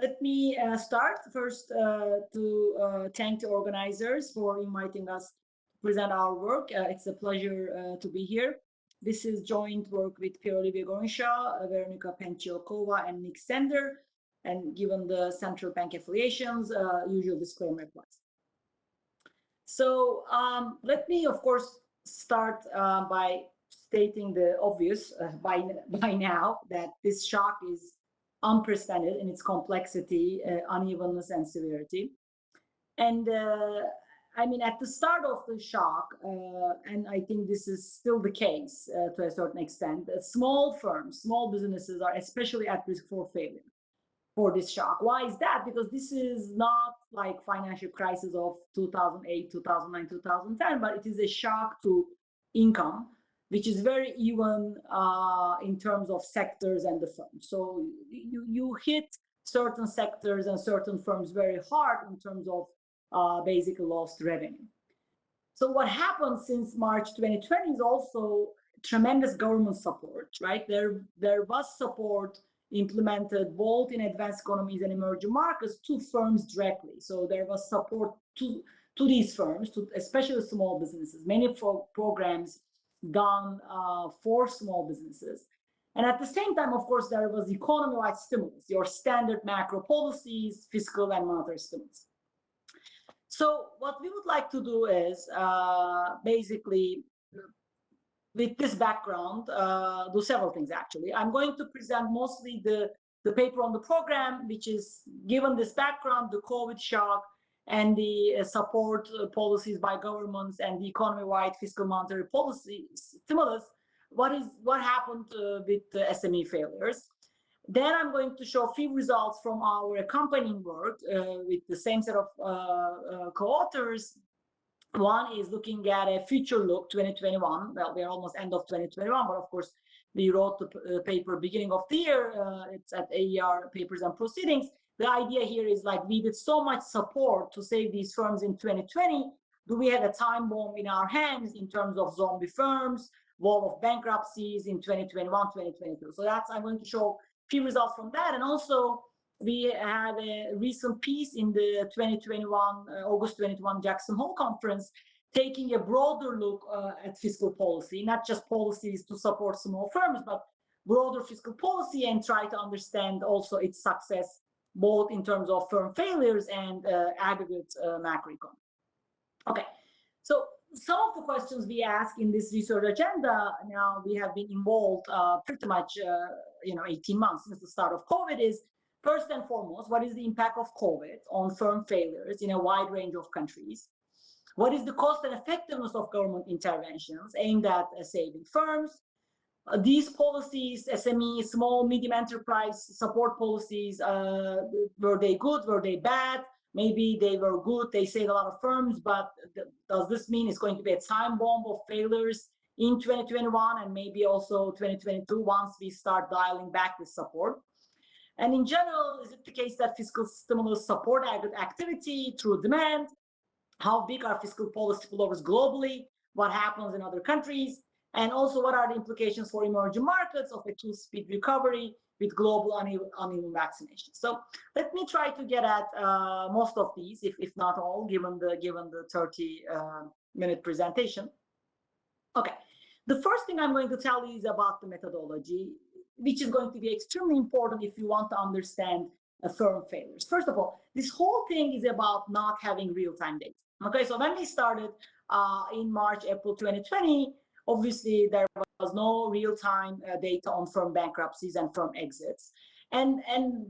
let me uh, start first uh, to uh, thank the organizers for inviting us to present our work. Uh, it's a pleasure uh, to be here. This is joint work with Pierre Olivier Gourinchas, Veronika Penciakova, and Nick Sander. And given the central bank affiliations, uh, usual disclaimer applies. So um, let me, of course, start by stating the obvious by, by now that this shock is unprecedented in its complexity, uh, unevenness, and severity. And uh, I mean, at the start of the shock, uh, and I think this is still the case uh, to a certain extent, small firms, small businesses are especially at risk for failure for this shock. Why is that? Because this is not like financial crisis of 2008, 2009, 2010, but it is a shock to income which is very even uh, in terms of sectors and the firms. So you, you hit certain sectors and certain firms very hard in terms of uh, basically lost revenue. So what happened since March 2020 is also tremendous government support, right? There, there was support implemented both in advanced economies and emerging markets to firms directly. So there was support to, to these firms, to especially small businesses. Many pro programs done uh, for small businesses. And at the same time, of course, there was economy-wide stimulus, your standard macro policies, fiscal and monetary stimulus. So what we would like to do is uh, basically, with this background, uh, do several things actually. I'm going to present mostly the, the paper on the program, which is given this background, the COVID shock, and the uh, support uh, policies by governments and the economy-wide fiscal monetary policy stimulus, what is what happened uh, with the SME failures. Then I'm going to show a few results from our accompanying work uh, with the same set of uh, uh, co-authors. One is looking at a future look 2021. Well, we're almost end of 2021, but of course, we wrote the paper beginning of the year. it's at AER Papers and Proceedings the idea here is like we did so much support to save these firms in 2020. Do we have a time bomb in our hands in terms of zombie firms, wall of bankruptcies in 2021, 2022? So that's, I'm going to show few results from that. And also we had a recent piece in the 2021, uh, August 2021 Jackson Hole conference, taking a broader look uh, at fiscal policy, not just policies to support small firms, but broader fiscal policy and try to understand also its success both in terms of firm failures and uh, aggregate uh, macroeconomy. Okay, so some of the questions we ask in this research agenda, now we have been involved uh, pretty much, uh, you know, 18 months since the start of COVID is, first and foremost, what is the impact of COVID on firm failures in a wide range of countries? What is the cost and effectiveness of government interventions aimed at uh, saving firms? Uh, these policies, SME, small, medium enterprise support policies, uh, were they good, were they bad? Maybe they were good, they saved a lot of firms, but th does this mean it's going to be a time bomb of failures in 2021 and maybe also 2022 once we start dialing back the support? And in general, is it the case that fiscal stimulus support activity through demand? How big are fiscal policy spillovers globally? What happens in other countries? And also, what are the implications for emerging markets of a two-speed recovery with global uneven, vaccination? So let me try to get at uh, most of these, if, if not all, given the given the 30 uh, minute presentation. Okay, the first thing I'm going to tell you is about the methodology, which is going to be extremely important if you want to understand a firm failures. First of all, this whole thing is about not having real-time data. Okay, so when we started uh, in March, April 2020, Obviously, there was no real-time uh, data on firm bankruptcies and firm exits. And, and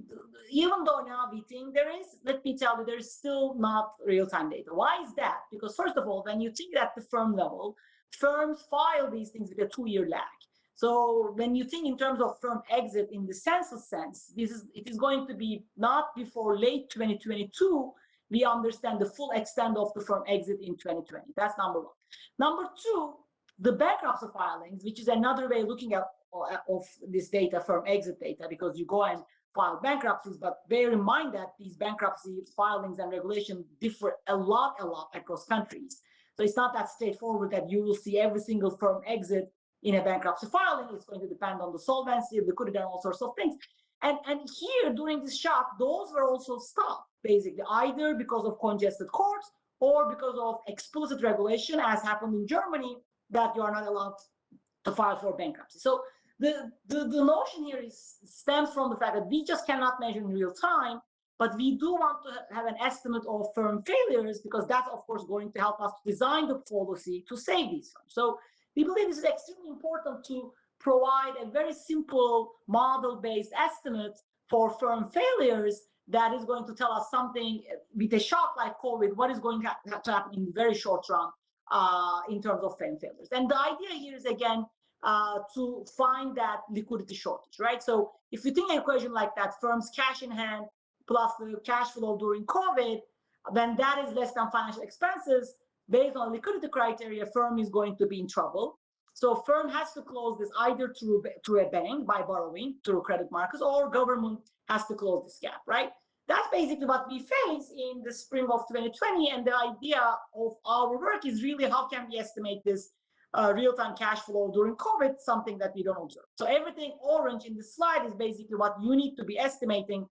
even though now we think there is, let me tell you, there's still not real-time data. Why is that? Because first of all, when you think at the firm level, firms file these things with a two-year lag. So when you think in terms of firm exit in the census sense, this is it is going to be not before late 2022 we understand the full extent of the firm exit in 2020. That's number one. Number two, the bankruptcy filings, which is another way of looking at uh, of this data from exit data, because you go and file bankruptcies, but bear in mind that these bankruptcy filings and regulation differ a lot, a lot across countries. So it's not that straightforward that you will see every single firm exit in a bankruptcy filing. It's going to depend on the solvency, liquidity, and all sorts of things. And, and here during this shock, those were also stopped basically either because of congested courts or because of explicit regulation as happened in Germany that you are not allowed to file for bankruptcy. So the, the, the notion here is stems from the fact that we just cannot measure in real time, but we do want to have an estimate of firm failures because that's of course going to help us design the policy to save these firms. So we believe this is extremely important to provide a very simple model-based estimate for firm failures that is going to tell us something with a shock like COVID, what is going to happen in the very short run uh, in terms of firm failures. And the idea here is again uh, to find that liquidity shortage, right? So if you think an equation like that, firms cash in hand plus the cash flow during COVID, then that is less than financial expenses. Based on liquidity criteria, firm is going to be in trouble. So firm has to close this either through, through a bank by borrowing through credit markets or government has to close this gap, right? That's basically what we face in the spring of 2020. And the idea of our work is really how can we estimate this uh, real-time cash flow during COVID, something that we don't observe. So everything orange in the slide is basically what you need to be estimating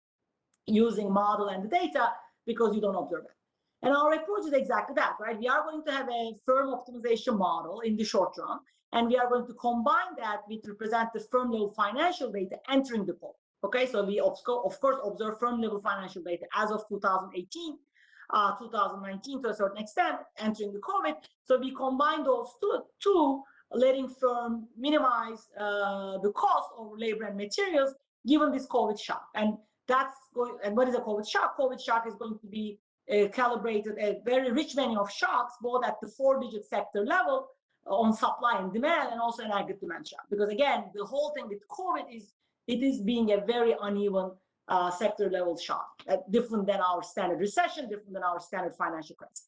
using model and the data because you don't observe it. And our approach is exactly that, right? We are going to have a firm optimization model in the short run, and we are going to combine that with represent the firm level financial data entering the pool. Okay, so we of course observe firm level financial data as of 2018 uh, 2019 to a certain extent, entering the COVID. So we combine those two, two letting firm minimize uh, the cost of labor and materials given this COVID shock. And that's going, and what is a COVID shock? COVID shock is going to be uh, calibrated a very rich menu of shocks, both at the four digit sector level on supply and demand and also an aggregate demand shock. Because again, the whole thing with COVID is it is being a very uneven uh, sector level shock, uh, different than our standard recession, different than our standard financial crisis.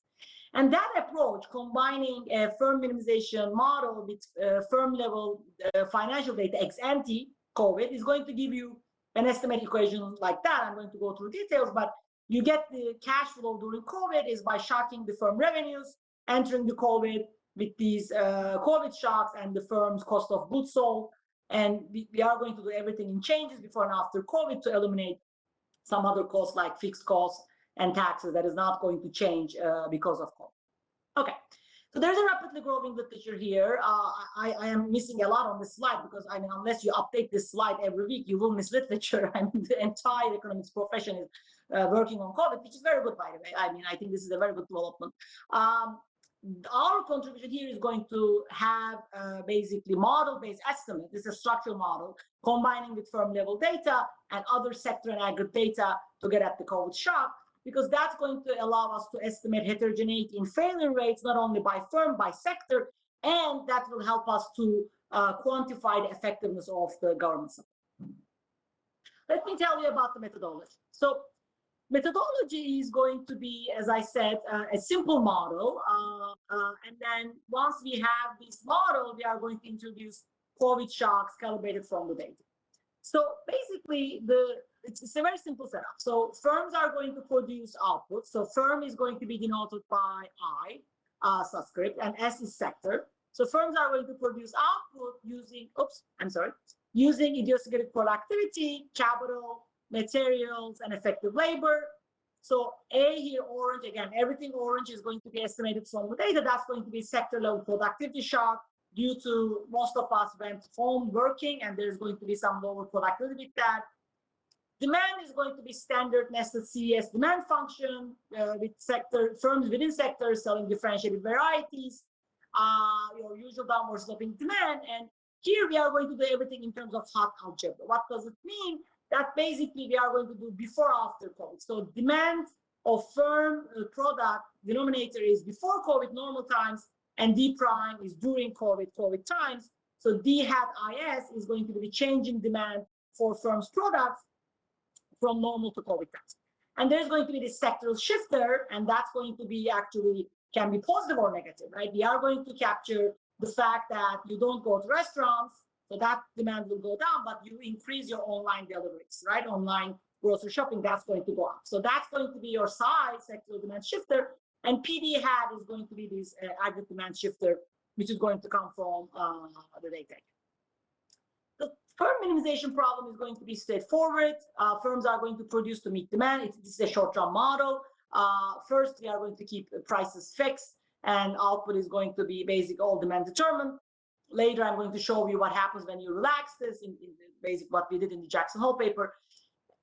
And that approach, combining a firm minimization model with uh, firm level uh, financial data ex ante COVID, is going to give you an estimate equation like that. I'm going to go through details, but you get the cash flow during COVID is by shocking the firm revenues, entering the COVID with these uh, COVID shocks and the firm's cost of goods sold, and we, we are going to do everything in changes before and after COVID to eliminate some other costs like fixed costs and taxes that is not going to change uh, because of COVID. Okay, so there's a rapidly growing literature here. Uh, I, I, am missing a lot on this slide because I mean, unless you update this slide every week, you will miss literature. I mean, the entire economics profession is uh, working on COVID, which is very good, by the way. I mean, I think this is a very good development. Um, our contribution here is going to have uh, basically model-based estimate. This is a structural model combining with firm level data and other sector and aggregate data to get at the COVID shock, because that's going to allow us to estimate heterogeneity in failure rates, not only by firm, by sector, and that will help us to uh, quantify the effectiveness of the government support. Let me tell you about the methodology. So methodology is going to be, as I said, uh, a simple model. Uh, uh, and then once we have this model, we are going to introduce COVID shocks calibrated from the data. So basically, the it's, it's, a very simple setup. So firms are going to produce output. So firm is going to be denoted by I uh, subscript and S is sector. So firms are going to produce output using, oops, I'm sorry, using idiosyncratic productivity, capital, materials, and effective labor. So A here, orange, again, everything orange is going to be estimated from the data. That's going to be sector level productivity shock due to most of us went home working and there's going to be some lower productivity with that. Demand is going to be standard nested CES demand function uh, with sector firms within sectors selling differentiated varieties, uh, your usual downward sloping demand. And here we are going to do everything in terms of hat algebra. What does it mean? That basically we are going to do before after COVID. So demand of firm uh, product denominator is before COVID normal times and D prime is during COVID, COVID times. So D hat IS is going to be changing demand for firms products from normal to COVID times. And there's going to be this sectoral shifter, and that's going to be actually can be positive or negative, right? We are going to capture the fact that you don't go to restaurants, so that demand will go down, but you increase your online deliveries, right? Online grocery shopping, that's going to go up. So that's going to be your size sector demand shifter. And PD hat is going to be this uh, aggregate demand shifter, which is going to come from uh, the data. The Firm minimization problem is going to be straightforward. Uh, firms are going to produce to meet demand. It's, this is a short-term model. Uh, first, we are going to keep prices fixed and output is going to be basic all demand determined. Later, I'm going to show you what happens when you relax this in, in basic what we did in the Jackson Hole paper.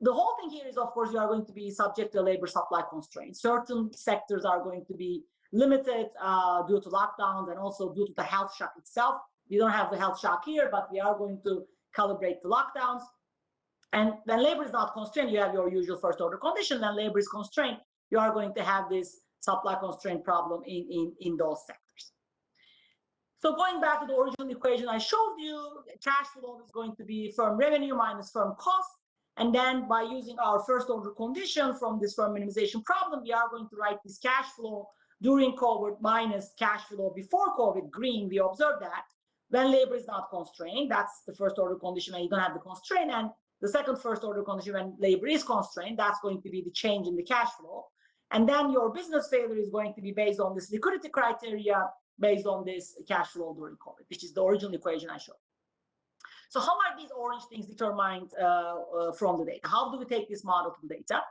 The whole thing here is, of course, you are going to be subject to labor supply constraints. Certain sectors are going to be limited uh, due to lockdowns and also due to the health shock itself. We don't have the health shock here, but we are going to calibrate the lockdowns. And when labor is not constrained, you have your usual first order condition. When labor is constrained, you are going to have this supply constraint problem in, in, in those sectors. So going back to the original equation I showed you, cash flow is going to be firm revenue minus firm cost. And then by using our first order condition from this firm minimization problem, we are going to write this cash flow during COVID minus cash flow before COVID, green, we observe that. When labor is not constrained, that's the first order condition when you don't have the constraint. And the second first order condition when labor is constrained, that's going to be the change in the cash flow. And then your business failure is going to be based on this liquidity criteria, based on this cash flow during COVID, which is the original equation I showed. So how are these orange things determined uh, uh, from the data? How do we take this model to the data?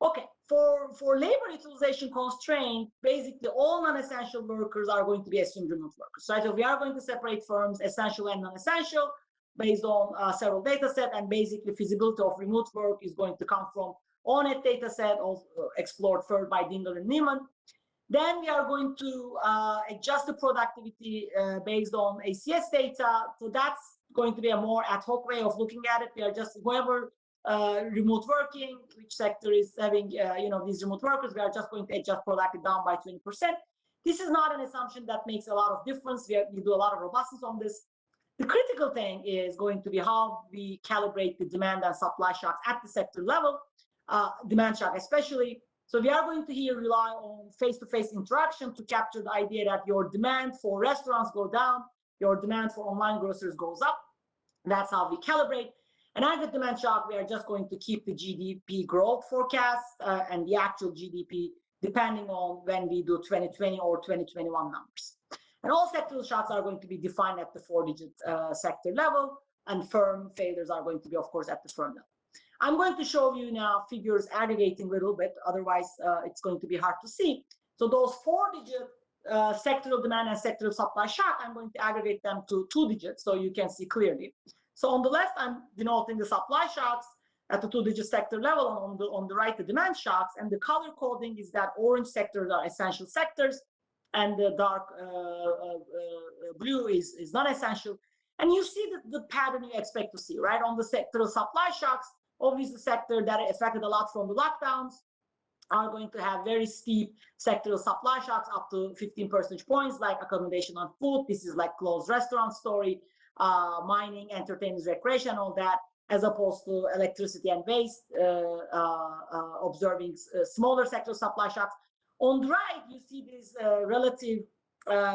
Okay, for, for labor utilization constraint, basically all non-essential workers are going to be assumed remote workers? So we are going to separate firms essential and non-essential based on uh, several data set and basically feasibility of remote work is going to come from ONET data set also explored further by Dingel and Neiman. Then we are going to uh, adjust the productivity uh, based on ACS data. So that's going to be a more ad hoc way of looking at it. We are just whoever uh, remote working, which sector is having, uh, you know, these remote workers, we are just going to adjust productivity down by 20%. This is not an assumption that makes a lot of difference. We, we do a lot of robustness on this. The critical thing is going to be how we calibrate the demand and supply shocks at the sector level uh, demand shock especially. So we are going to here rely on face-to-face -face interaction to capture the idea that your demand for restaurants go down, your demand for online grocers goes up. That's how we calibrate. And at the demand shock, we are just going to keep the GDP growth forecast uh, and the actual GDP depending on when we do 2020 or 2021 numbers. And all sectoral shocks are going to be defined at the four-digit uh, sector level, and firm failures are going to be, of course, at the firm level. I'm going to show you now figures aggregating a little bit, otherwise uh, it's going to be hard to see. So those four digit uh, sectoral demand and sectoral supply shock, I'm going to aggregate them to two digits so you can see clearly. So on the left, I'm denoting the supply shocks at the two digit sector level, and on the, on the right, the demand shocks. And the color coding is that orange sectors are essential sectors, and the dark uh, uh, uh blue is, is non-essential. And you see the, the pattern you expect to see, right? On the sectoral supply shocks, obviously sector that affected a lot from the lockdowns are going to have very steep sectoral supply shocks up to 15 percentage points, like accommodation on food. This is like closed restaurant story, uh, mining, entertainment, recreation, all that, as opposed to electricity and waste, uh, uh, uh observing uh, smaller sectoral supply shocks. On the right, you see this uh, relative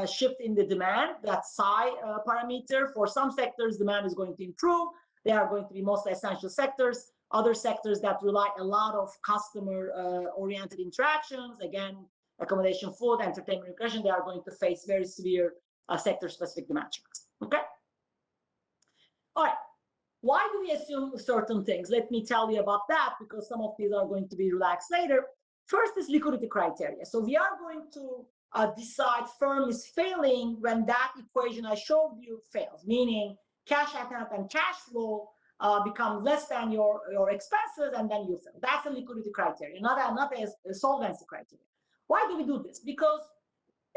shift in the demand, that psi parameter. For some sectors, demand is going to improve. They are going to be mostly essential sectors other sectors that rely a lot of customer uh, oriented interactions. Again accommodation food entertainment recreation they are going to face very severe uh, sector specific demand okay? All right. Why do we assume certain things? Let me tell you about that because some of these are going to be relaxed later. First is liquidity criteria. So we are going to uh, decide firm is failing when that equation i showed you fails meaning cash account and cash flow uh, become less than your, your expenses and then you sell. That's a liquidity criteria, not not a, solvency criteria. Why do we do this? Because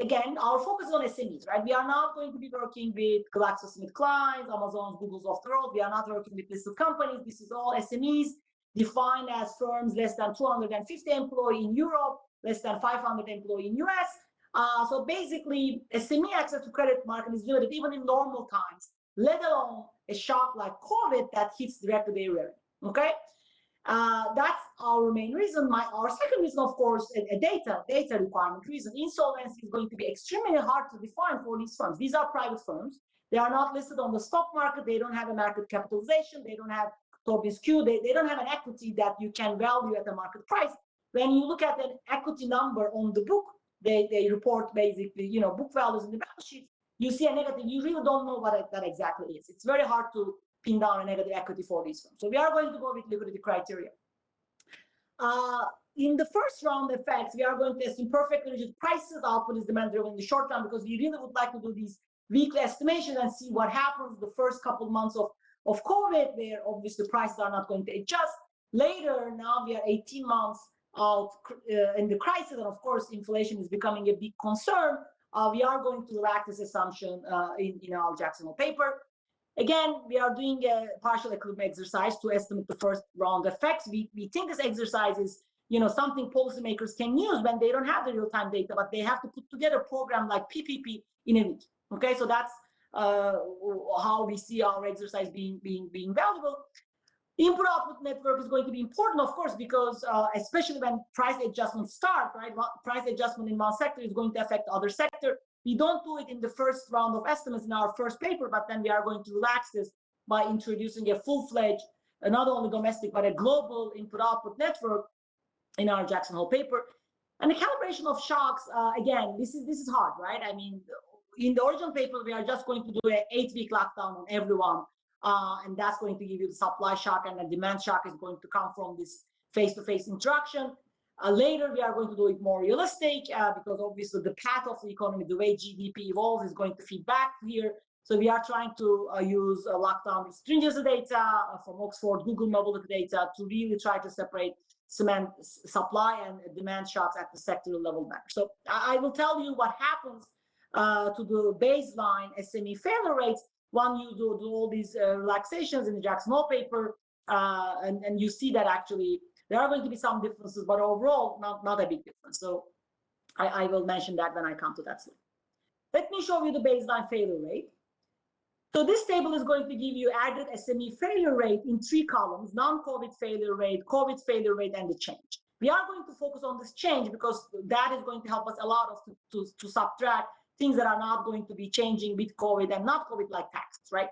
again, our focus is on SMEs, right? We are not going to be working with GlaxoSmithKline, Amazon, Google's of the. We are not working with listed companies. This is all SMEs defined as firms less than 250 employee in Europe, less than 500 employee in US. Uh, so basically, SME access to credit market is limited even in normal times, let alone a shock like COVID that hits directly their revenue. Okay, uh, that's our main reason. My our second reason, of course, a, a, data data requirement reason. Insolvency is going to be extremely hard to define for these firms. These are private firms. They are not listed on the stock market. They don't have a market capitalization. They don't have Tobin's Q. They, they don't have an equity that you can value at the market price. When you look at an equity number on the book, they, they report basically, you know, book values in the balance sheet you see a negative, you really don't know what that exactly is. It's very hard to pin down a negative equity for these firms. So we are going to go with liquidity criteria. Uh, in the first round effects, we are going to assume perfectly rigid prices. Output is demand driven in the short term because we really would like to do these weekly estimations and see what happens the first couple of months of, of COVID, where obviously prices are not going to adjust. Later, now we are 18 months out uh, in the crisis, and of course, inflation is becoming a big concern. Uh, we are going to relax this assumption uh, in, in our Jackson paper. Again, we are doing a partial equilibrium exercise to estimate the first round effects. We, we think this exercise is you know, something policymakers can use when they don't have the real-time data, but they have to put together a program like PPP in a week. Okay, so that's uh, how we see our exercise being being being valuable. Input output network is going to be important, of course, because uh, especially when price adjustments start, right? Price adjustment in one sector is going to affect other sector. We don't do it in the first round of estimates in our first paper, but then we are going to relax this by introducing a full-fledged, uh, not only domestic, but a global input output network in our Jackson Hole paper. And the calibration of shocks, uh, again, this is this is hard, right? I mean, in the original paper, we are just going to do an eight-week lockdown on everyone, uh, and that's going to give you the supply shock, and the demand shock is going to come from this face-to-face -face interaction. Uh, later, we are going to do it more realistic uh, because obviously the path of the economy, the way GDP evolves, is going to feed back here. So we are trying to uh, use uh, lockdown stringency data uh, from Oxford, Google mobility data to really try to separate cement supply and demand shocks at the sectoral level matter. So I, will tell you what happens uh, to the baseline SME failure rates when you do, do all these uh, relaxations in the Jackson Hole paper, uh, and, and you see that actually there are going to be some differences, but overall, not, not a big difference. So I, I will mention that when I come to that slide. Let me show you the baseline failure rate. So this table is going to give you added SME failure rate in three columns, non-COVID failure rate, COVID failure rate, and the change. We are going to focus on this change because that is going to help us allow us to, to, to subtract things that are not going to be changing with COVID and not COVID like taxes, right?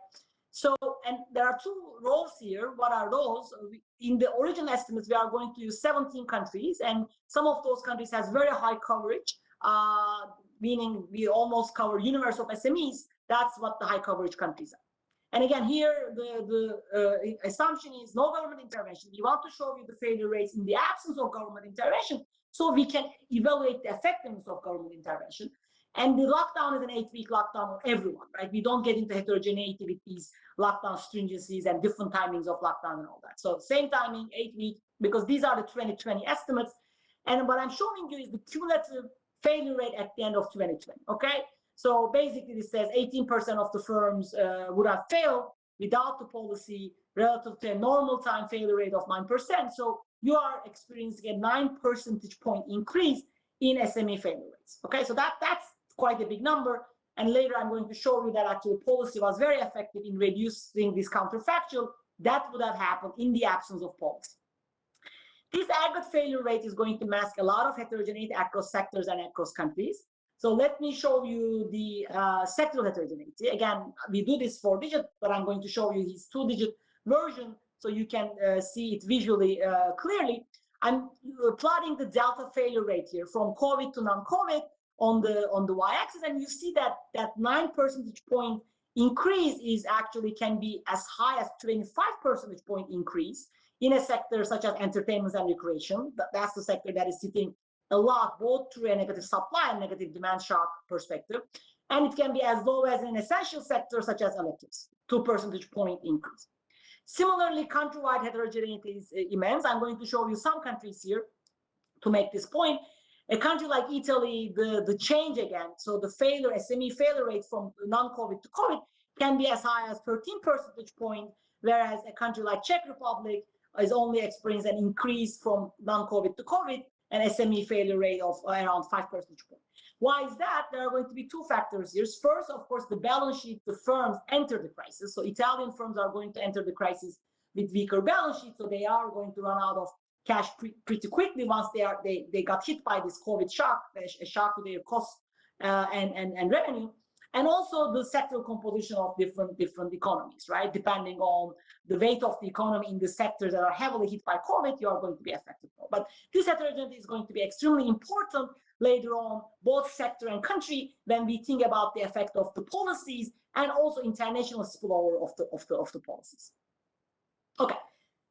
So, and there are two roles here. What are those? In the original estimates, we are going to use 17 countries, and some of those countries has very high coverage, uh, meaning we almost cover universe of SMEs. That's what the high coverage countries are. And again, here the, the uh, assumption is no government intervention. We want to show you the failure rates in the absence of government intervention so we can evaluate the effectiveness of government intervention. And the lockdown is an eight-week lockdown on everyone, right? We don't get into heterogeneity with these lockdown stringencies and different timings of lockdown and all that. So same timing, eight weeks, because these are the 2020 estimates. And what I'm showing you is the cumulative failure rate at the end of 2020, okay? So basically, this says 18% of the firms uh, would have failed without the policy relative to a normal time failure rate of 9%. So you are experiencing a 9 percentage point increase in SME failure rates. Okay, so that, that's quite a big number. And later I'm going to show you that actually policy was very effective in reducing this counterfactual. That would have happened in the absence of policy. This aggregate failure rate is going to mask a lot of heterogeneity across sectors and across countries. So let me show you the uh, sectoral heterogeneity. Again, we do this four digit, but I'm going to show you his two digit version so you can uh, see it visually uh, clearly. I'm uh, plotting the delta failure rate here from COVID to non-COVID on the on the y-axis, and you see that that nine percentage point increase is actually can be as high as 25 percentage point increase in a sector such as entertainment and recreation. That's the sector that is sitting a lot, both through a negative supply and negative demand shock perspective. And it can be as low as an essential sector such as electives, two percentage point increase. Similarly, countrywide heterogeneity is uh, immense. I'm going to show you some countries here to make this point. A country like Italy, the, the change again, so the failure, SME failure rate from non-COVID to COVID can be as high as 13 percentage point, whereas a country like Czech Republic is only experiencing an increase from non-COVID to COVID an SME failure rate of around 5 percentage points. Why is that? There are going to be two factors here. First, of course, the balance sheet, the firms enter the crisis. So Italian firms are going to enter the crisis with weaker balance sheet. So they are going to run out of cash pre pretty quickly once they are they, they got hit by this COVID shock, a shock to their costs uh, and, and, and revenue and also the sectoral composition of different different economies, right? Depending on the weight of the economy in the sectors that are heavily hit by COVID, you are going to be affected more. But this heterogeneity is going to be extremely important later on, both sector and country, when we think about the effect of the policies and also international spillover of the, of the, of the policies. Okay,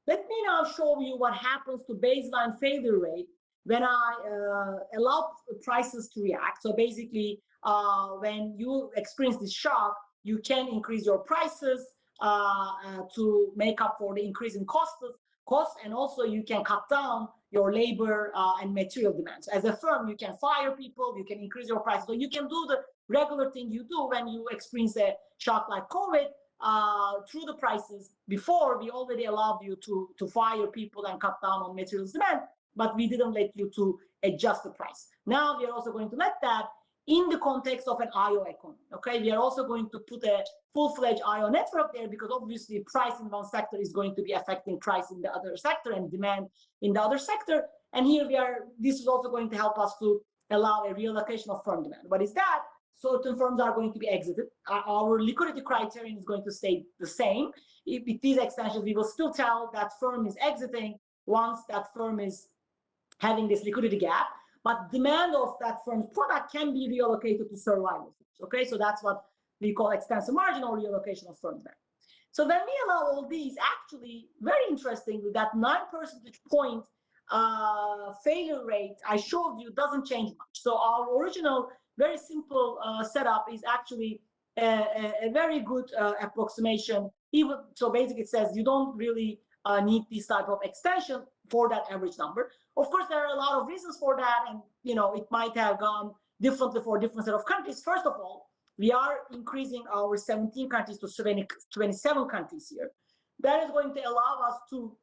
let me now show you what happens to baseline failure rate when I uh, allow prices to react. So basically, uh, when you experience this shock, you can increase your prices uh, uh to make up for the increase in costs, costs, and also you can cut down your labor uh, and material demands. As a firm, you can fire people, you can increase your prices. So you can do the regular thing you do when you experience a shock like COVID, uh, through the prices. Before, we already allowed you to, to fire people and cut down on materials demand, but we didn't let you to adjust the price. Now we are also going to let that in the context of an IO economy. Okay, we are also going to put a full-fledged IO network there because obviously price in one sector is going to be affecting price in the other sector and demand in the other sector. And here we are, this is also going to help us to allow a reallocation of firm demand. What is that? Certain firms are going to be exited. Our liquidity criterion is going to stay the same. With these extensions, we will still tell that firm is exiting once that firm is having this liquidity gap. But demand of that firm's product can be reallocated to survival firms. Okay, so that's what we call extensive margin or reallocation of firm demand. So when we allow all these, actually, very interestingly, that nine percentage point uh, failure rate I showed you doesn't change much. So our original very simple uh, setup is actually a, a, very good uh, approximation. Even so, basically, it says you don't really uh, need this type of extension for that average number. Of course, there are a lot of reasons for that, and you know it might have gone differently for different set of countries. First of all, we are increasing our 17 countries to 20, 27 countries here. That is going to allow us to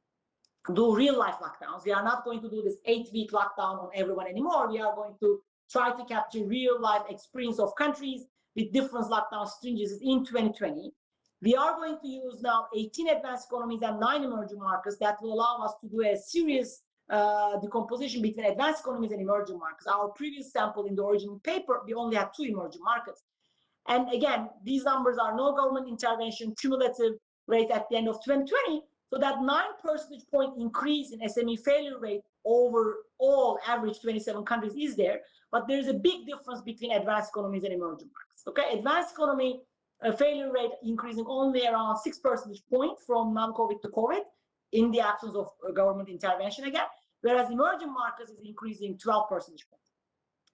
do real life lockdowns. We are not going to do this eight week lockdown on everyone anymore. We are going to try to capture real life experience of countries with different lockdown stringencies in 2020. We are going to use now 18 advanced economies and nine emerging markets that will allow us to do a serious uh, decomposition between advanced economies and emerging markets. Our previous sample in the original paper, we only had two emerging markets. And again, these numbers are no government intervention, cumulative rate at the end of 2020. So that nine percentage point increase in SME failure rate over all average 27 countries is there. But there's a big difference between advanced economies and emerging markets. Okay, advanced economy uh, failure rate increasing only around six percentage point from non-COVID to COVID in the absence of uh, government intervention again, whereas emerging markets is increasing 12 percentage points.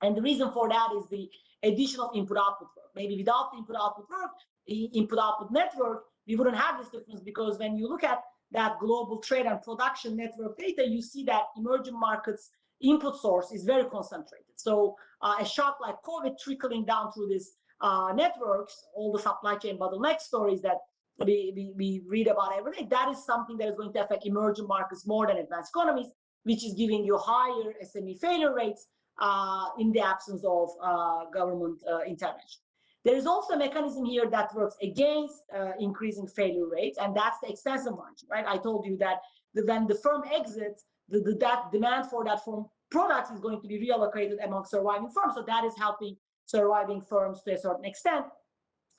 And the reason for that is the addition of input-output work. Maybe without the input-output work, input-output network, we wouldn't have this difference because when you look at that global trade and production network data, you see that emerging markets input source is very concentrated. So uh, a shock like COVID trickling down through these uh, networks, all the supply chain bottleneck stories that we, we, we read about every day, that is something that is going to affect emerging markets more than advanced economies, which is giving you higher SME failure rates uh, in the absence of uh, government uh, intervention. There is also a mechanism here that works against uh, increasing failure rates, and that's the extensive margin, right? I told you that the, when the firm exits, the, the, that demand for that firm products is going to be reallocated among surviving firms. So that is helping surviving firms to a certain extent.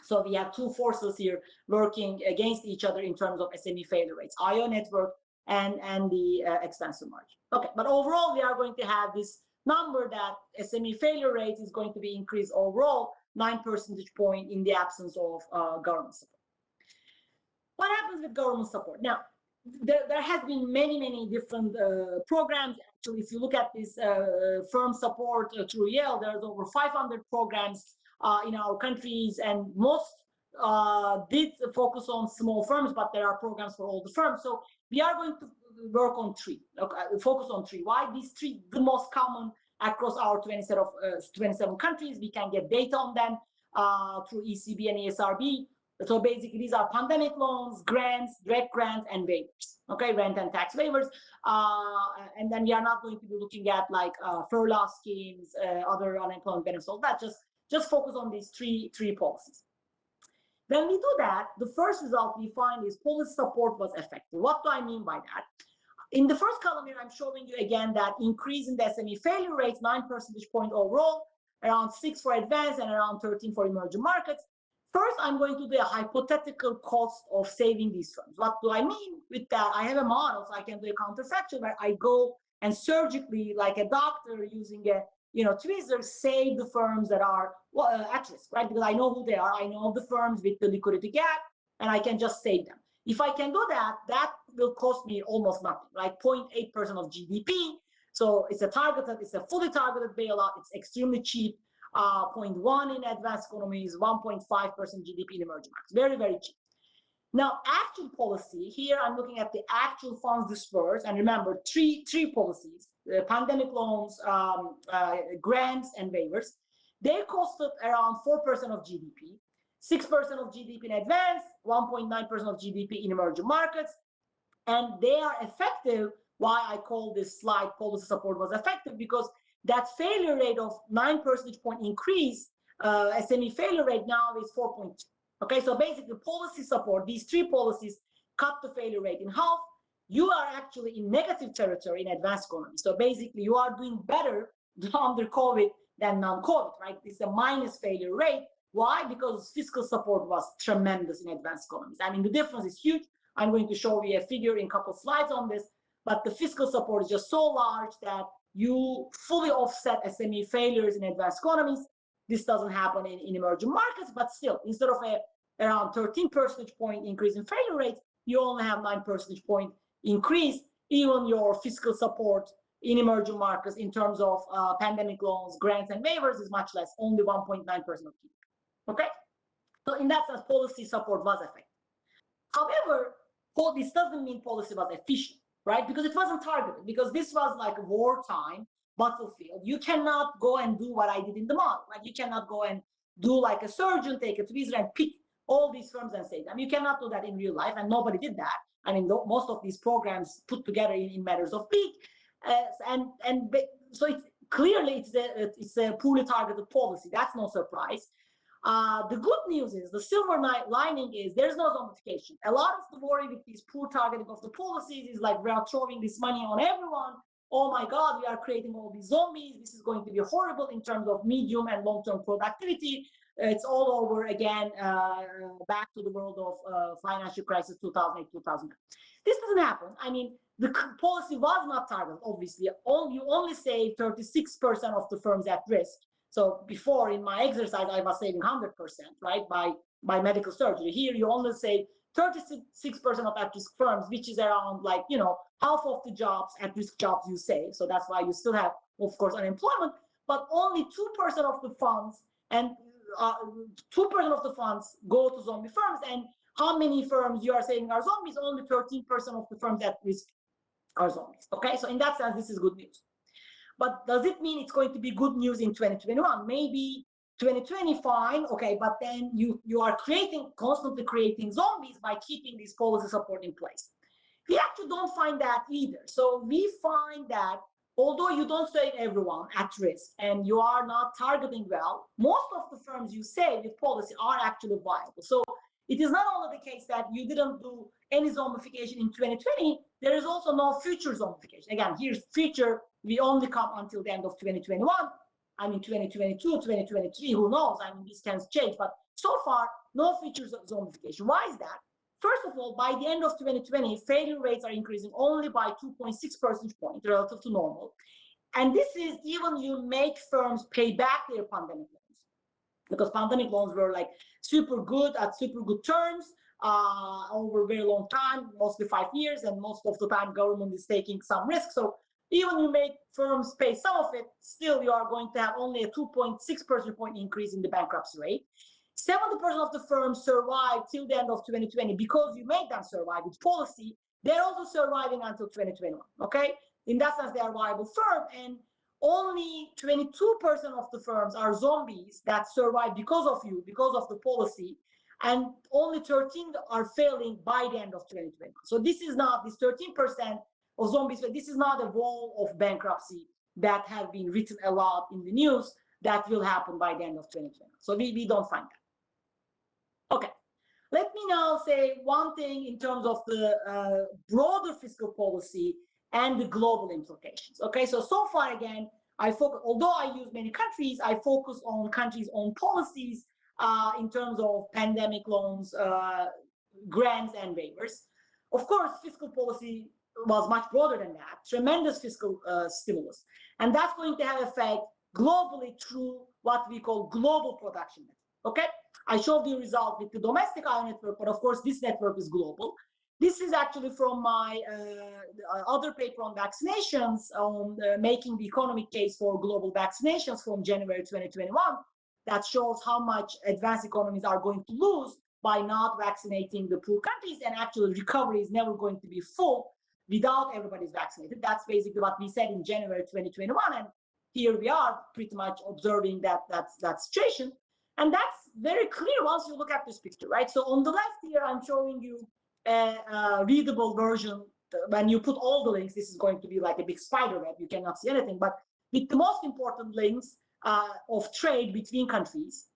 So we have two forces here working against each other in terms of SME failure rates, IO network and, and the uh, extensive margin. Okay, but overall, we are going to have this number that SME failure rate is going to be increased overall, nine percentage point in the absence of uh, government support. What happens with government support? Now, there, there has been many, many different uh, programs. Actually, if you look at this uh, firm support uh, through Yale, there's over 500 programs uh, in our countries, and most uh, did focus on small firms, but there are programs for all the firms. So we are going to work on three, okay, focus on three. Why these three? The most common across our 27, of, uh, 27 countries. We can get data on them through ECB and ESRB. So basically, these are pandemic loans, grants, direct grants, and waivers. Okay, rent and tax waivers. Uh, and then we are not going to be looking at like uh, furlough schemes, uh, other unemployment benefits, all that. Just just focus on these three three policies. When we do that, the first result we find is policy support was effective. What do I mean by that? In the first column here, I'm showing you again that increase in the SME failure rates, nine percentage point overall, around six for advanced and around 13 for emerging markets. First, I'm going to do a hypothetical cost of saving these firms. What do I mean with that? I have a model, so I can do a counterfactual where I go and surgically, like a doctor using a you know, Twizzlers save the firms that are well, uh, at risk, right? Because I know who they are. I know the firms with the liquidity gap, and I can just save them. If I can do that, that will cost me almost nothing, like 0.8% of GDP. So it's a targeted, it's a fully targeted bailout. It's extremely cheap. Uh, 0.1 in advanced economies, 1.5% GDP in emerging markets. Very, very cheap. Now, actual policy, here I'm looking at the actual funds dispersed. And remember, three, three policies, uh, pandemic loans, um, uh, grants, and waivers. They costed around 4% of GDP, 6% of GDP in advance, 1.9% of GDP in emerging markets. And they are effective. Why I call this slide policy support was effective because that failure rate of 9 percentage point increase, uh, SME failure rate now is 4.2. Okay, so basically policy support, these three policies cut the failure rate in half. You are actually in negative territory in advanced economy. So basically you are doing better under COVID than non-COVID, right? It's a minus failure rate. Why? Because fiscal support was tremendous in advanced economies. I mean, the difference is huge. I'm going to show you a figure in a couple slides on this, but the fiscal support is just so large that you fully offset SME failures in advanced economies. This doesn't happen in, in emerging markets, but still, instead of a around 13 percentage point increase in failure rate, you only have 9 percentage point increase. Even your fiscal support in emerging markets in terms of uh, pandemic loans, grants, and waivers is much less, only 1.9% of Okay? So in that sense, policy support was effective. However, this doesn't mean policy was efficient, right? Because it wasn't targeted, because this was like a wartime battlefield. You cannot go and do what I did in the model, right? You cannot go and do like a surgeon, take a tweezer and pick all these firms and save them. You cannot do that in real life, and nobody did that. I mean, most of these programs put together in, in matters of week, uh, and and so it's clearly it's a it's a poorly targeted policy. That's no surprise. Uh, the good news is the silver lining is there's no zombification. A lot of the worry with these poor targeting of the policies is like we are throwing this money on everyone. Oh my God, we are creating all these zombies. This is going to be horrible in terms of medium and long-term productivity it's all over again, uh, back to the world of uh, financial crisis 2008, 2009. This doesn't happen. I mean, the policy was not targeted, obviously. All, you only save 36% of the firms at risk. So before in my exercise, I was saving 100%, right, by, by medical surgery. Here, you only save 36% of at-risk firms, which is around like, you know, half of the jobs, at-risk jobs you save. So that's why you still have, of course, unemployment, but only 2% of the funds and uh, two percent of the funds go to zombie firms, and how many firms you are saying are zombies? Only 13% of the firms at risk are zombies. Okay, so in that sense, this is good news. But does it mean it's going to be good news in 2021? Maybe 2020 fine, okay, but then you you are creating constantly creating zombies by keeping these policy support in place. We actually don't find that either. So we find that although you don't save everyone at risk and you are not targeting well, most of the firms you save with policy are actually viable. So it is not only the case that you didn't do any zombification in 2020, there is also no future zombification. Again, here's future, we only come until the end of 2021. I mean, 2022, 2023, who knows? I mean, these can change, but so far, no features of zombification. Why is that? First of all, by the end of 2020, failure rates are increasing only by 2.6 percentage points relative to normal. And this is even you make firms pay back their pandemic loans because pandemic loans were like super good at super good terms uh, over a very long time, mostly five years, and most of the time government is taking some risk. So even you make firms pay some of it, still you are going to have only a 2.6 percentage point increase in the bankruptcy rate. 70% of the firms survived till the end of 2020 because you made them survive with policy. They're also surviving until 2021. Okay, in that sense, they are viable firm, and only 22% of the firms are zombies that survive because of you, because of the policy, and only 13 are failing by the end of 2020. So this is not this 13% of zombies. This is not a wall of bankruptcy that have been written a lot in the news that will happen by the end of 2020. So we, we don't find that. Okay, let me now say one thing in terms of the uh, broader fiscal policy and the global implications. Okay, so so far again, I focus, although I use many countries, I focus on countries' own policies uh, in terms of pandemic loans, uh, grants, and waivers. Of course, fiscal policy was much broader than that, tremendous fiscal uh, stimulus. And that's going to have effect globally through what we call global production. Okay, I showed you result with the domestic IO network, but of course this network is global. This is actually from my uh, other paper on vaccinations on uh, making the economic case for global vaccinations from January 2021 that shows how much advanced economies are going to lose by not vaccinating the poor countries and actually recovery is never going to be full without everybody's vaccinated. That's basically what we said in January 2021 and here we are pretty much observing that that's that situation and that's very clear once you look at this picture, right? So on the left here, I'm showing you a, a, readable version. When you put all the links, this is going to be like a big spider web. You cannot see anything, but with the most important links uh, of trade between countries.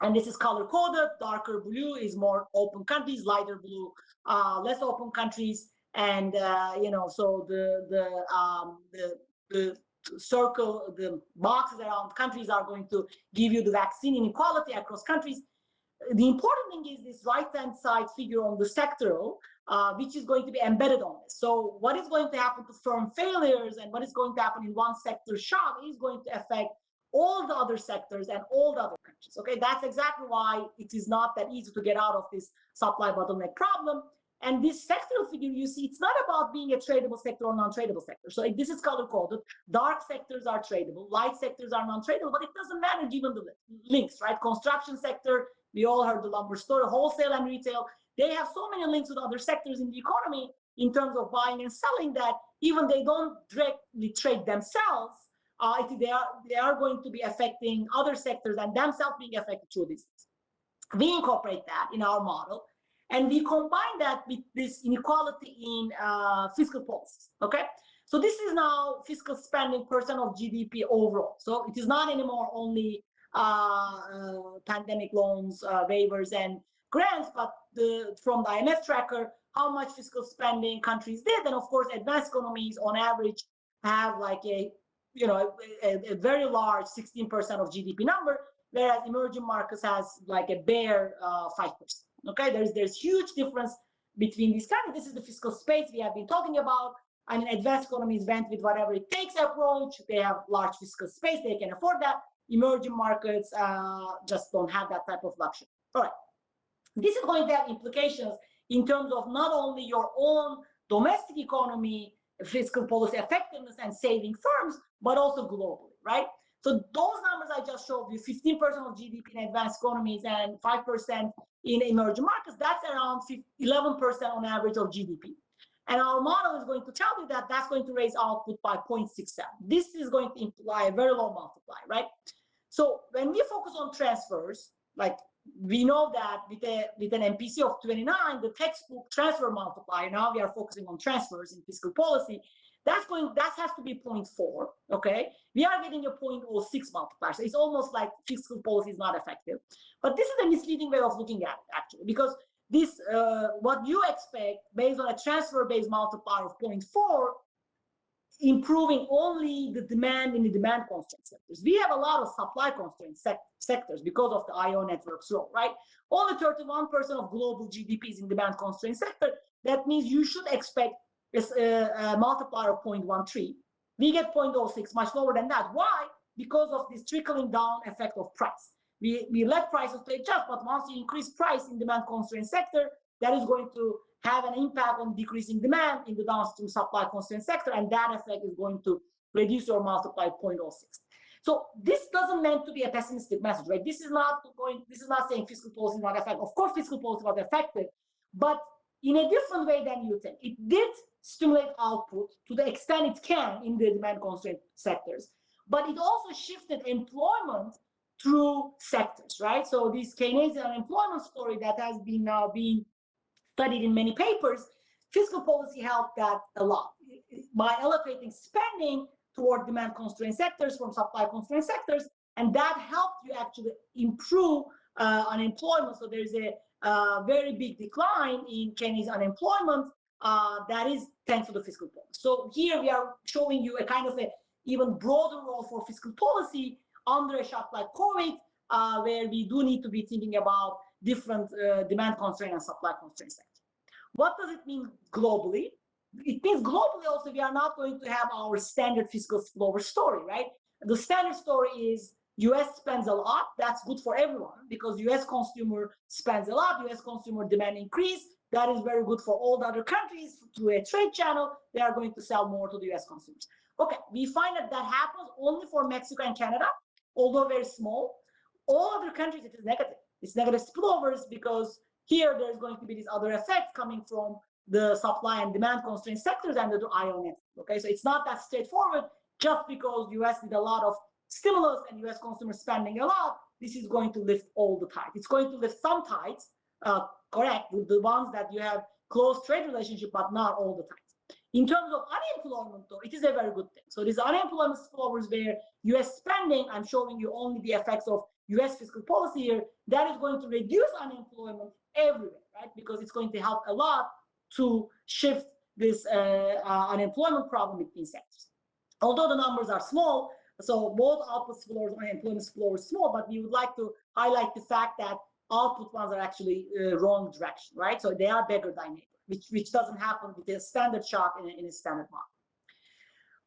And this is color coded. Darker blue is more open countries, lighter blue, uh, less open countries. And uh, you know, so the the um, the the circle, the boxes around countries are going to give you the vaccine inequality across countries the important thing is this right-hand side figure on the sectoral, uh, which is going to be embedded on this. So what is going to happen to firm failures and what is going to happen in one sector shock is going to affect all the other sectors and all the other countries. Okay, that's exactly why it is not that easy to get out of this supply bottleneck problem. And this sectoral figure you see, it's not about being a tradable sector or non-tradable sector. So this is color coded. Dark sectors are tradable, light sectors are non-tradable, but it doesn't matter given the links, right? Construction sector we all heard the lumber story, wholesale and retail. They have so many links with other sectors in the economy in terms of buying and selling that even they don't directly trade themselves, uh, they are they are going to be affecting other sectors and themselves being affected through this. We incorporate that in our model, and we combine that with this inequality in uh, fiscal policies. Okay, so this is now fiscal spending percent of GDP overall. So it is not anymore only uh, uh, pandemic loans, uh, waivers, and grants, but the, from the IMF tracker, how much fiscal spending countries did. And of course, advanced economies on average have like a, you know, a, a very large 16% of GDP number, whereas emerging markets has like a bare uh, 5%. Okay, there's there's huge difference between these countries. This is the fiscal space we have been talking about. I mean, advanced economies went with whatever it takes approach. They have large fiscal space. They can afford that emerging markets uh, just don't have that type of luxury. All right. This is going to have implications in terms of not only your own domestic economy, fiscal policy effectiveness and saving firms, but also globally, right? So those numbers I just showed you, 15% of GDP in advanced economies and 5% in emerging markets, that's around 11% on average of GDP. And our model is going to tell you that that's going to raise output by 0.67. This is going to imply a very low multiply, right? So when we focus on transfers, like we know that with a with an MPC of 29, the textbook transfer multiplier, now we are focusing on transfers in fiscal policy, that's going that has to be 0.4 okay we are getting a 0.06 multiplier so it's almost like fiscal policy is not effective but this is a misleading way of looking at it actually because this uh, what you expect based on a transfer based multiplier of 0.4 improving only the demand in the demand constraint sectors. We have a lot of supply constraint sec sectors because of the IO network's role, right? Only 31% of global GDP is in demand constraint sector. That means you should expect this, uh, a multiplier of 0.13. We get 0.06, much lower than that. Why? Because of this trickling down effect of price. We, we let prices to adjust, but once you increase price in demand constraint sector, that is going to have an impact on decreasing demand in the downstream supply constraint sector, and that effect is going to reduce your multiply 0.06. So this doesn't meant to be a pessimistic message, right? This is not going, this is not saying fiscal policy is not effective. Of course, fiscal policy was effective, but in a different way than you think. It did stimulate output to the extent it can in the demand constraint sectors, but it also shifted employment through sectors, right? So this Keynesian unemployment story that has been now being studied in many papers, fiscal policy helped that a lot by allocating spending toward demand constrained sectors from supply constrained sectors, and that helped you actually improve uh, unemployment. So there's a very big decline in Keynesian unemployment uh, that is thanks to the fiscal policy. So here we are showing you a kind of a even broader role for fiscal policy under a shock like COVID, uh, where we do need to be thinking about different uh, demand constraint and supply constraint sectors. What does it mean globally? It means globally also we are not going to have our standard fiscal spillover story, right? the standard story is US spends a lot. That's good for everyone because US consumer spends a lot. US consumer demand increase. That is very good for all the other countries through a trade channel. They are going to sell more to the US consumers. Okay, we find that that happens only for Mexico and Canada, although very small. All other countries, it is negative. It's negative spillovers because here there's going to be these other effects coming from the supply and demand constraint sectors and the IO. Okay, so it's not that straightforward just because US did a lot of stimulus and US consumer spending a lot, this is going to lift all the tides. It's going to lift some tides, uh, correct, with the ones that you have close trade relationship, but not all the tides. In terms of unemployment, though, it is a very good thing. So these unemployment spillovers where US spending, I'm showing you only the effects of US fiscal policy here, that is going to reduce unemployment everywhere, right? Because it's going to help a lot to shift this uh, uh, unemployment problem between sectors. Although the numbers are small, so both output floors and employment spillovers small, but we would like to highlight the fact that output ones are actually uh, wrong direction, right? So they are bigger than neighbor, which, which doesn't happen with a standard shock in a, in a standard model.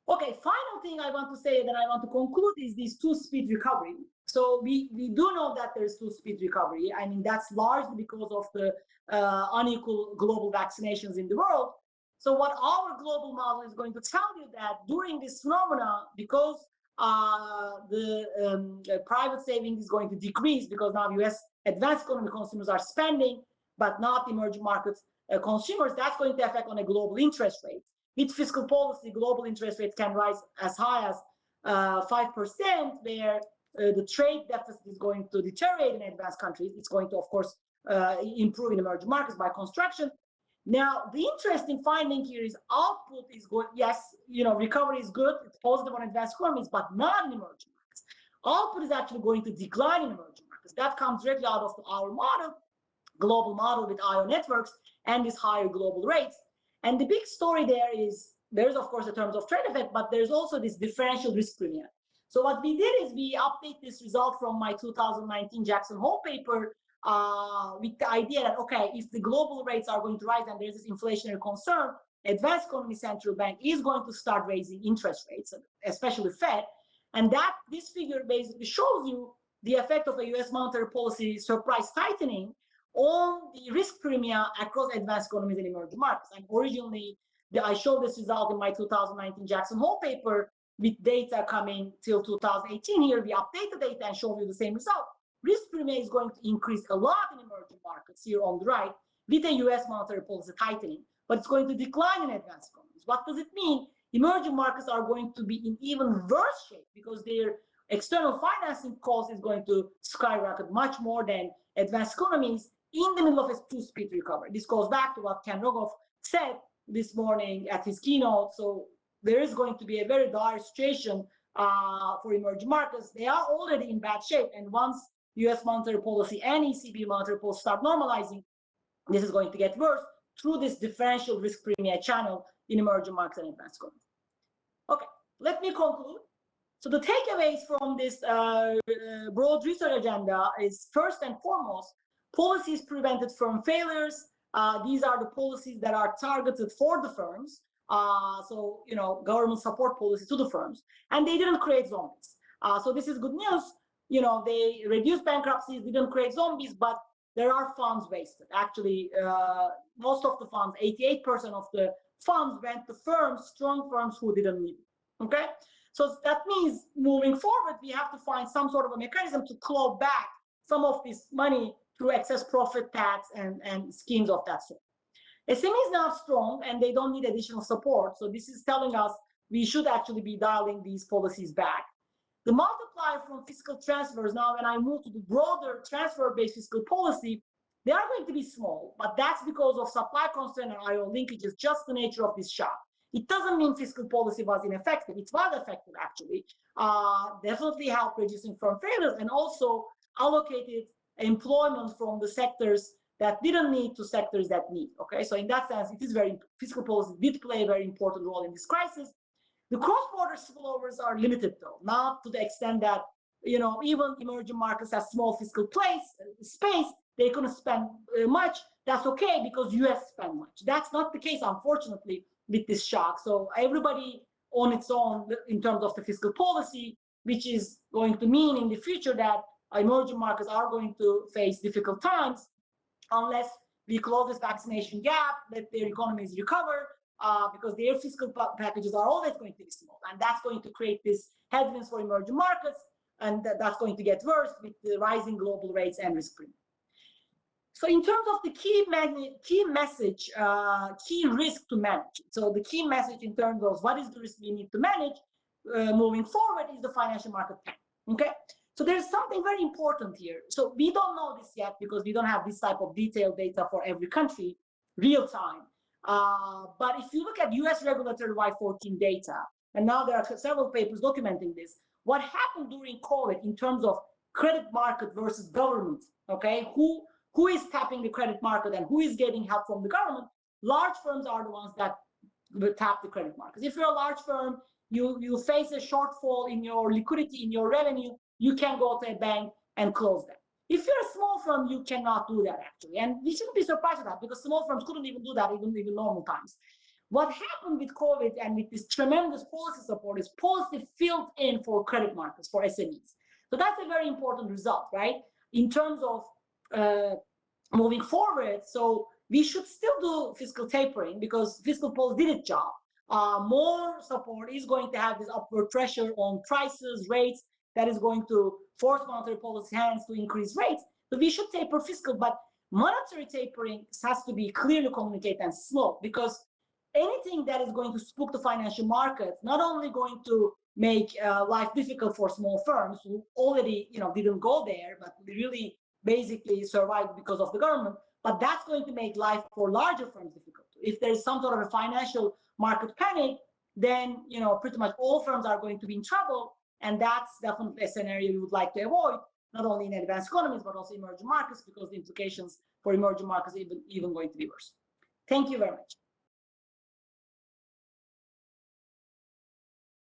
Okay, final thing I want to say that I want to conclude is this two-speed recovery. So we, we do know that there's two-speed recovery. I mean, that's largely because of the uh, unequal global vaccinations in the world. So what our global model is going to tell you that during this phenomena, because uh, the um, uh, private savings is going to decrease because now U.S. advanced economy consumers are spending, but not emerging markets uh, consumers. That's going to affect on a global interest rate. With fiscal policy, global interest rates can rise as high as uh, five percent, where uh, the trade deficit is going to deteriorate in advanced countries. It's going to, of course, improve in emerging markets by construction. Now, the interesting finding here is output is good. Yes, you know, recovery is good. It's positive on advanced economies, but not in emerging markets. Output is actually going to decline in emerging markets. That comes directly out of our model, global model with IO networks and these higher global rates. And the big story there is there's of course the terms of trade effect, but there's also this differential risk premium. So what we did is we update this result from my 2019 Jackson Hole paper uh, with the idea that, okay, if the global rates are going to rise and there's this inflationary concern, advanced economy central bank is going to start raising interest rates, especially Fed. And that this figure basically shows you the effect of a US monetary policy surprise tightening on the risk premium across advanced economies and emerging markets. And originally, the, I showed this result in my 2019 Jackson Hole paper with data coming till 2018. Here we update the data and show you the same result risk premium is going to increase a lot in emerging markets here on the right with the US monetary policy tightening, but it's going to decline in advanced economies. What does it mean? Emerging markets are going to be in even worse shape because their external financing cost is going to skyrocket much more than advanced economies in the middle of a two-speed recovery. This goes back to what Ken Rogoff said this morning at his keynote. So there is going to be a very dire situation uh, for emerging markets. They are already in bad shape. And once US monetary policy and ECB monetary policy start normalizing, this is going to get worse through this differential risk premium channel in emerging markets and advanced economies. Okay, let me conclude. So the takeaways from this uh, uh, broad research agenda is first and foremost, policies prevented firm failures. Uh, these are the policies that are targeted for the firms. Uh, so, you know, government support policies to the firms, and they didn't create zombies. Uh, so this is good news you know, they reduced bankruptcies, didn't create zombies, but there are funds wasted. Actually, uh, most of the funds, 88% of the funds went to firms, strong firms who didn't need it. Okay, so that means moving forward, we have to find some sort of a mechanism to claw back some of this money through excess profit tax and, and schemes of that sort. Is not strong and they don't need additional support. So this is telling us we should actually be dialing these policies back. The multiplier from fiscal transfers, now when I move to the broader transfer-based fiscal policy, they are going to be small, but that's because of supply constraint and IO linkages, just the nature of this shock. It doesn't mean fiscal policy was ineffective. It was effective, actually. Uh, definitely helped reducing firm failures and also allocated employment from the sectors that didn't need to sectors that need. Okay, so in that sense, it is very fiscal policy did play a very important role in this crisis. The cross-border spillovers are limited though, not to the extent that, you know, even emerging markets have small fiscal place, space, they couldn't spend uh, much. That's okay because US spend much. That's not the case, unfortunately, with this shock. So everybody on its own in terms of the fiscal policy which is going to mean in the future that emerging markets are going to face difficult times unless we close this vaccination gap, that their economies recover, uh, because their fiscal packages are always going to be small. And that's going to create this headwinds for emerging markets. And that, that's going to get worse with the rising global rates and risk premium. So in terms of the key, key message, uh, key risk to manage. So the key message in terms of what is the risk we need to manage uh, moving forward is the financial market plan. Okay. So there's something very important here. So we don't know this yet because we don't have this type of detailed data for every country real time. Uh, but if you look at US regulatory Y14 data, and now there are several papers documenting this, what happened during COVID in terms of credit market versus government, okay? Who, who is tapping the credit market and who is getting help from the government? Large firms are the ones that tap the credit markets. If you're a large firm, you, you face a shortfall in your liquidity, in your revenue, you can go to a bank and close them. If you're a small firm, you cannot do that actually. And we shouldn't be surprised at that because small firms couldn't even do that even in normal times. What happened with COVID and with this tremendous policy support is policy filled in for credit markets, for SMEs. So that's a very important result, right? In terms of uh, moving forward, so we should still do fiscal tapering because fiscal policy did its job. Uh, more support is going to have this upward pressure on prices, rates, that is going to force monetary policy hands to increase rates. but we should taper fiscal, but monetary tapering has to be clearly communicated and slow because anything that is going to spook the financial markets, not only going to make uh, life difficult for small firms who already, you know, didn't go there, but really basically survived because of the government, but that's going to make life for larger firms difficult. If there's some sort of a financial market panic, then, you know, pretty much all firms are going to be in trouble and that's definitely a scenario we would like to avoid, not only in advanced economies, but also emerging markets, because the implications for emerging markets even, even going to be worse. Thank you very much.